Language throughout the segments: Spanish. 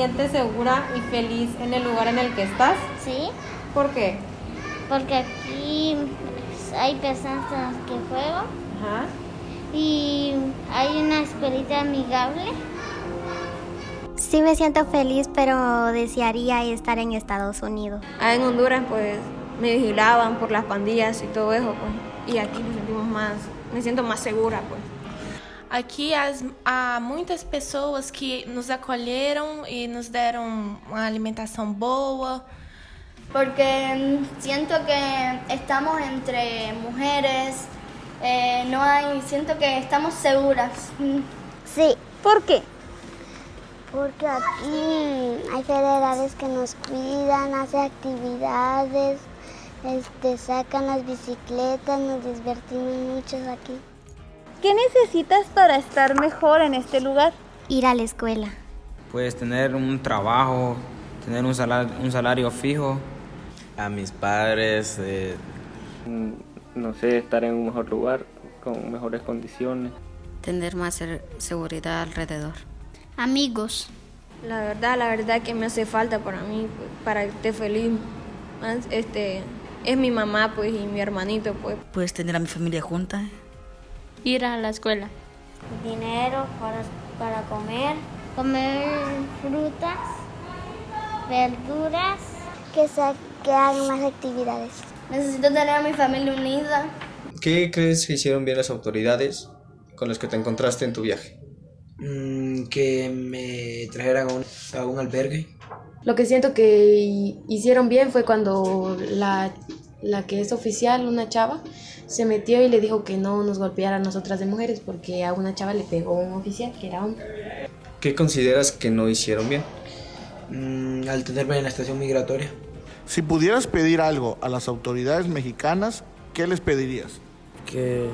sientes segura y feliz en el lugar en el que estás? Sí. ¿Por qué? Porque aquí hay personas con las que juego. Ajá. Y hay una escuelita amigable. Sí me siento feliz, pero desearía estar en Estados Unidos. Ah, en Honduras pues me vigilaban por las pandillas y todo eso pues. Y aquí nos sentimos más, me siento más segura pues. Aqui as, há muitas pessoas que nos acolheram e nos deram uma alimentação boa. Porque siento que estamos entre mujeres, eh, no hay, siento que estamos seguras. Sí. ¿Por qué? Porque aquí hay federales que nos cuidan, hacen actividades, este, sacan las bicicletas, nos divertimos mucho aquí. ¿Qué necesitas para estar mejor en este lugar? Ir a la escuela. Pues tener un trabajo, tener un salario, un salario fijo. A mis padres. Eh... No sé, estar en un mejor lugar, con mejores condiciones. Tener más seguridad alrededor. Amigos. La verdad, la verdad que me hace falta para mí, para estar feliz. Este, es mi mamá pues y mi hermanito pues. Puedes tener a mi familia junta ir a la escuela. Dinero para, para comer. Comer frutas, verduras. Que, se, que hagan más actividades. Necesito tener a mi familia unida. ¿Qué crees que hicieron bien las autoridades con las que te encontraste en tu viaje? Mm, que me trajeran a un, a un albergue. Lo que siento que hicieron bien fue cuando la, la que es oficial, una chava, se metió y le dijo que no nos golpeara a nosotras de mujeres porque a una chava le pegó un oficial que era hombre. ¿Qué consideras que no hicieron bien? Mm, al tenerme en la estación migratoria. Si pudieras pedir algo a las autoridades mexicanas, ¿qué les pedirías? Que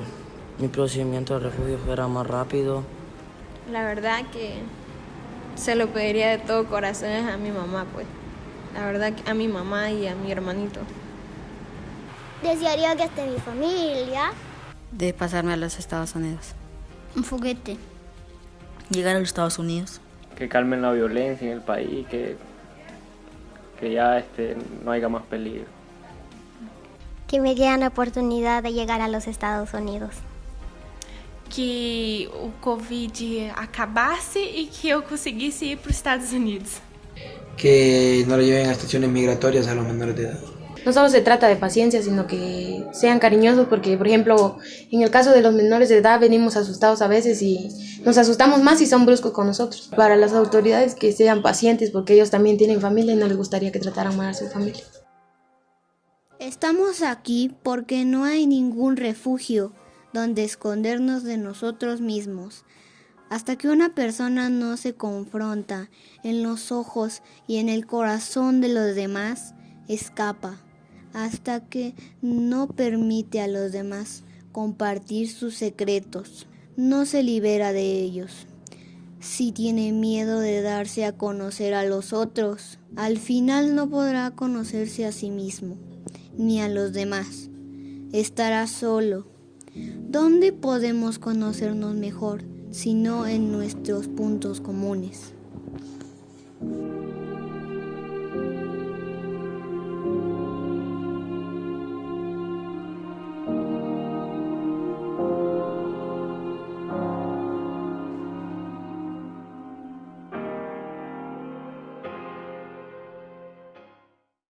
mi procedimiento de refugio fuera más rápido. La verdad que se lo pediría de todo corazón a mi mamá, pues. La verdad que a mi mamá y a mi hermanito. Desearía que esté mi familia. De pasarme a los Estados Unidos. Un juguete. Llegar a los Estados Unidos. Que calmen la violencia en el país, que, que ya este, no haya más peligro. Que me dieran la oportunidad de llegar a los Estados Unidos. Que o Covid acabasse e que eu conseguisse ir para os Estados Unidos. Que no lo lleven a estaciones migratorias a los menores de edad. No solo se trata de paciencia, sino que sean cariñosos, porque por ejemplo, en el caso de los menores de edad venimos asustados a veces y nos asustamos más si son bruscos con nosotros. Para las autoridades que sean pacientes, porque ellos también tienen familia y no les gustaría que trataran mal a su familia. Estamos aquí porque no hay ningún refugio donde escondernos de nosotros mismos. Hasta que una persona no se confronta en los ojos y en el corazón de los demás, escapa. Hasta que no permite a los demás compartir sus secretos, no se libera de ellos. Si tiene miedo de darse a conocer a los otros, al final no podrá conocerse a sí mismo, ni a los demás. Estará solo. ¿Dónde podemos conocernos mejor sino en nuestros puntos comunes?